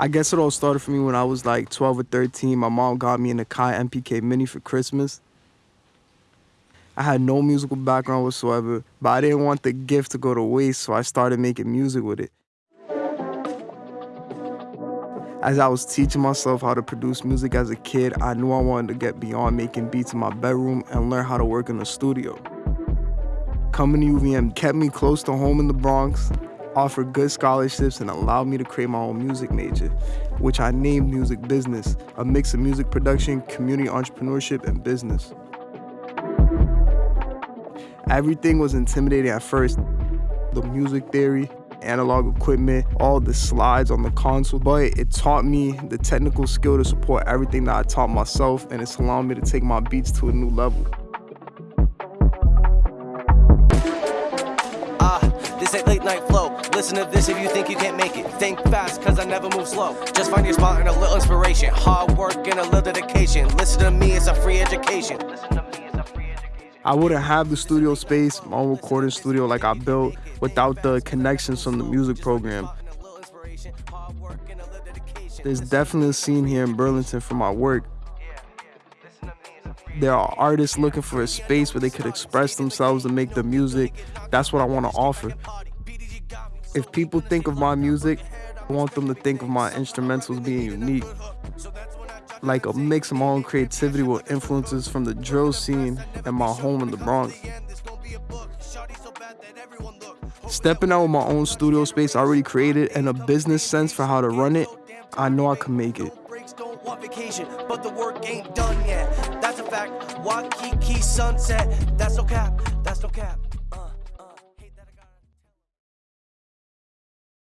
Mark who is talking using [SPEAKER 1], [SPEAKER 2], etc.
[SPEAKER 1] I guess it all started for me when I was like 12 or 13. My mom got me an Akai MPK Mini for Christmas. I had no musical background whatsoever, but I didn't want the gift to go to waste, so I started making music with it. As I was teaching myself how to produce music as a kid, I knew I wanted to get beyond making beats in my bedroom and learn how to work in the studio. Coming to UVM kept me close to home in the Bronx, offered good scholarships, and allowed me to create my own music major, which I named Music Business, a mix of music production, community entrepreneurship, and business. Everything was intimidating at first. The music theory, analog equipment, all the slides on the console, but it taught me the technical skill to support everything that I taught myself, and it's allowed me to take my beats to a new level.
[SPEAKER 2] Ain't late night flow. Listen to this if you think you can't make it. Think fast, cause I never move slow. Just find your spot and a little inspiration. Hard work and a little dedication. Listen to me, it's a free education.
[SPEAKER 1] I wouldn't have the studio space, my own recording studio like I built without the connections from the music program. There's definitely a scene here in Burlington for my work. There are artists looking for a space where they could express themselves and make the music. That's what I want to offer. If people think of my music, I want them to think of my instrumentals being unique. Like a mix of my own creativity with influences from the drill scene and my home in the Bronx. Stepping out with my own studio space I already created and a business sense for how to run it, I know I can make it.
[SPEAKER 2] Vacation, but the work ain't done yet. That's a fact. Waikiki sunset. That's no cap. That's no cap.